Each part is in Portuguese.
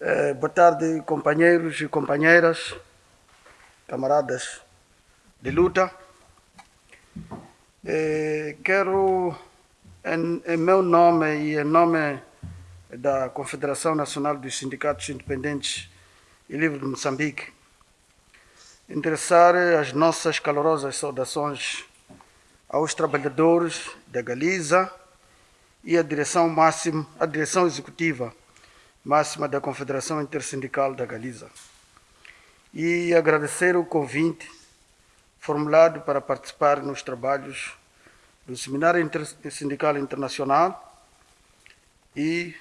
Eh, boa tarde, companheiros e companheiras, camaradas de luta. Eh, quero, em, em, meu nome e em nome da Confederação Nacional dos Sindicatos Independentes e Livres de Moçambique, endereçar as nossas calorosas saudações aos trabalhadores da Galiza e à direção máxima, à direção executiva máxima da Confederação Intersindical da Galiza. E agradecer o convite formulado para participar nos trabalhos do Seminário Intersindical Internacional e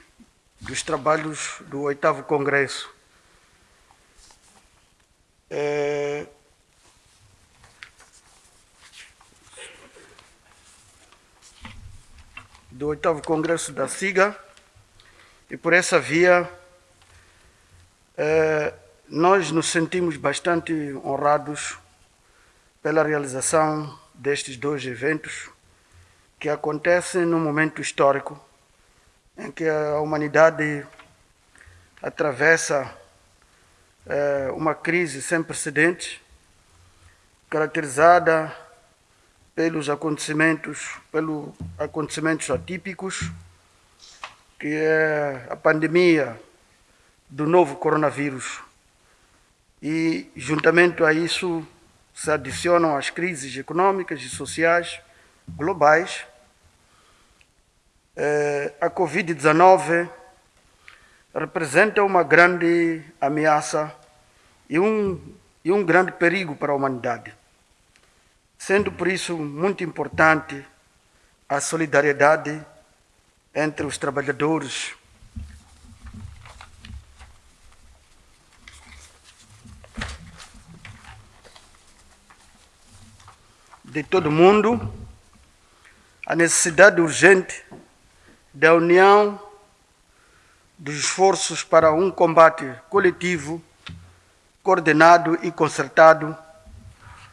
dos trabalhos do oitavo Congresso. É... do oitavo Congresso da SIGA, e por essa via, eh, nós nos sentimos bastante honrados pela realização destes dois eventos que acontecem num momento histórico em que a humanidade atravessa eh, uma crise sem precedentes, caracterizada pelos acontecimentos, pelos acontecimentos atípicos que é a pandemia do novo coronavírus. E, juntamente a isso, se adicionam as crises econômicas e sociais globais. É, a Covid-19 representa uma grande ameaça e um, e um grande perigo para a humanidade, sendo por isso muito importante a solidariedade entre os trabalhadores. De todo mundo, a necessidade urgente da união dos esforços para um combate coletivo, coordenado e concertado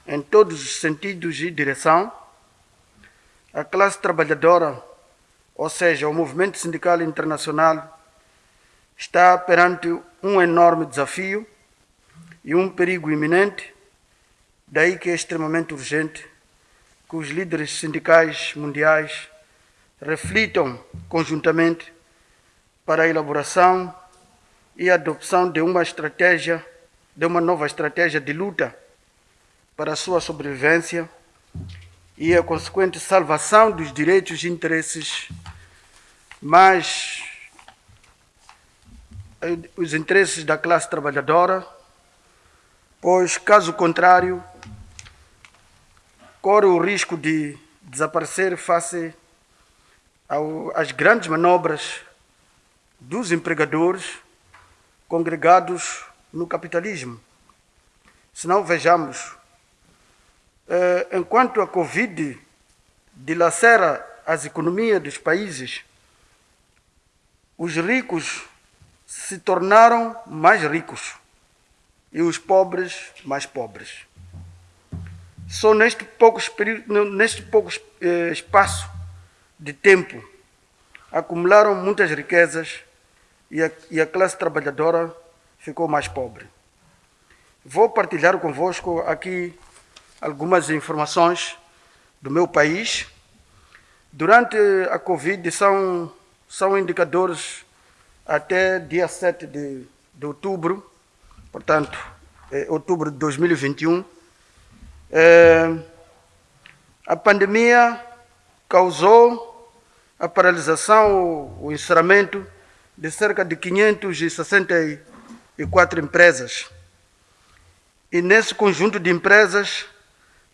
em todos os sentidos e direção, a classe trabalhadora ou seja, o movimento sindical internacional está perante um enorme desafio e um perigo iminente, daí que é extremamente urgente que os líderes sindicais mundiais reflitam conjuntamente para a elaboração e adopção de uma estratégia, de uma nova estratégia de luta para a sua sobrevivência e a consequente salvação dos direitos e interesses, mas eh, os interesses da classe trabalhadora, pois, caso contrário, corre o risco de desaparecer face às grandes manobras dos empregadores congregados no capitalismo. Se não vejamos eh, enquanto a Covid dilacera as economias dos países, os ricos se tornaram mais ricos e os pobres mais pobres. Só neste pouco, neste pouco eh, espaço de tempo acumularam muitas riquezas e a, e a classe trabalhadora ficou mais pobre. Vou partilhar convosco aqui algumas informações do meu país. Durante a Covid são, são indicadores até dia 7 de, de outubro, portanto, é, outubro de 2021. É, a pandemia causou a paralisação, o, o encerramento de cerca de 564 empresas. E nesse conjunto de empresas,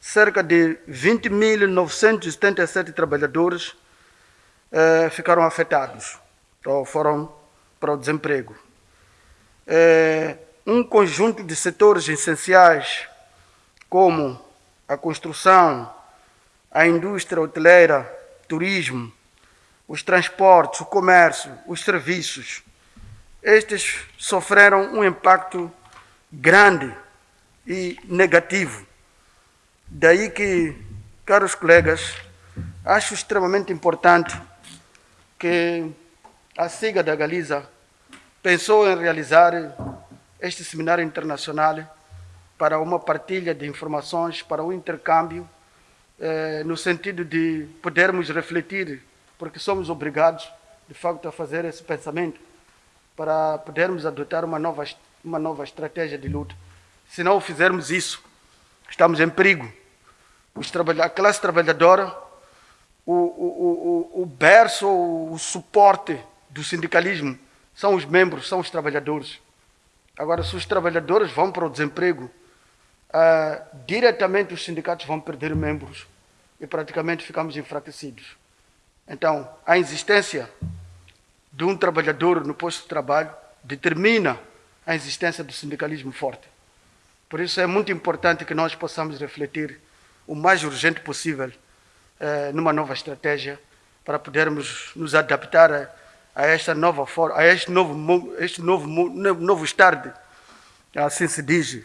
cerca de 20.977 trabalhadores eh, ficaram afetados, ou foram para o desemprego. Eh, um conjunto de setores essenciais, como a construção, a indústria hoteleira, turismo, os transportes, o comércio, os serviços, estes sofreram um impacto grande e negativo Daí que, caros colegas, acho extremamente importante que a SIGA da Galiza pensou em realizar este seminário internacional para uma partilha de informações, para um intercâmbio, eh, no sentido de podermos refletir, porque somos obrigados, de facto, a fazer esse pensamento, para podermos adotar uma nova, uma nova estratégia de luta. Se não fizermos isso, estamos em perigo. Os a classe trabalhadora, o, o, o, o berço, o suporte do sindicalismo são os membros, são os trabalhadores. Agora, se os trabalhadores vão para o desemprego, uh, diretamente os sindicatos vão perder membros e praticamente ficamos enfraquecidos. Então, a existência de um trabalhador no posto de trabalho determina a existência do sindicalismo forte. Por isso é muito importante que nós possamos refletir o mais urgente possível uh, numa nova estratégia para podermos nos adaptar a, a esta nova forma, a este novo, este novo, novo estado, assim se diz,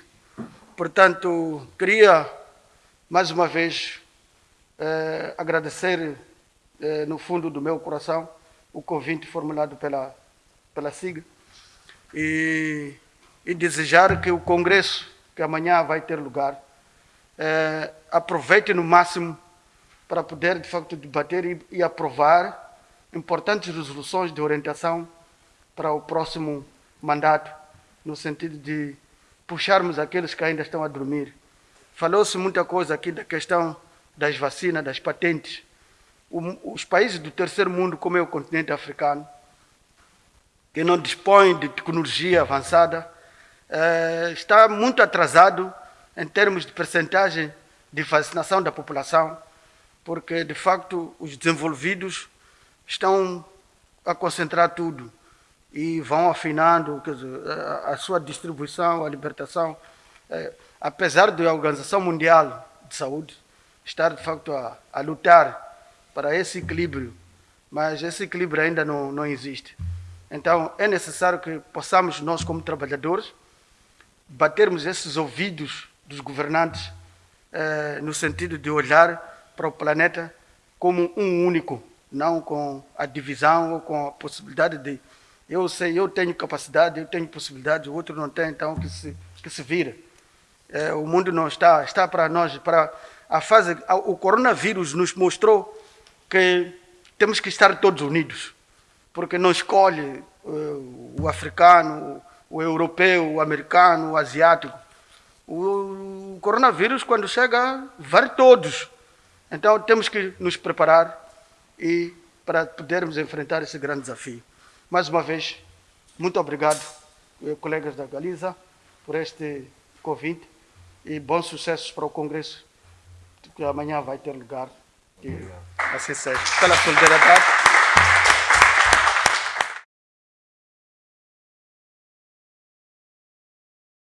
Portanto, queria mais uma vez eh, agradecer eh, no fundo do meu coração o convite formulado pela, pela SIG e, e desejar que o congresso que amanhã vai ter lugar eh, aproveite no máximo para poder de facto debater e, e aprovar importantes resoluções de orientação para o próximo mandato no sentido de puxarmos aqueles que ainda estão a dormir. Falou-se muita coisa aqui da questão das vacinas, das patentes. O, os países do terceiro mundo, como é o continente africano, que não dispõe de tecnologia avançada, eh, está muito atrasado em termos de percentagem de vacinação da população, porque de facto os desenvolvidos estão a concentrar tudo e vão afinando dizer, a, sua distribuição, a libertação. É, apesar da Organização Mundial de Saúde estar, de facto, a, a, lutar para esse equilíbrio, mas esse equilíbrio ainda não, não existe. Então, é necessário que possamos, nós como trabalhadores, batermos esses ouvidos dos governantes é, no sentido de olhar para o planeta como um único, não com a divisão ou com a possibilidade de eu sei, eu tenho capacidade, eu tenho possibilidade, o outro não tem, então que se, que se vira. É, o mundo não está, está para nós, para a fase, o coronavírus nos mostrou que temos que estar todos unidos, porque não escolhe uh, o africano, o europeu, o americano, o asiático. O, o coronavírus, quando chega, vai todos. Então temos que nos preparar e para podermos enfrentar esse grande desafio. Mais uma vez, muito obrigado, eh, colegas da Galiza, por este convite e bons sucessos para o Congresso que amanhã vai ter lugar. E assim seja. Pela solidariedade.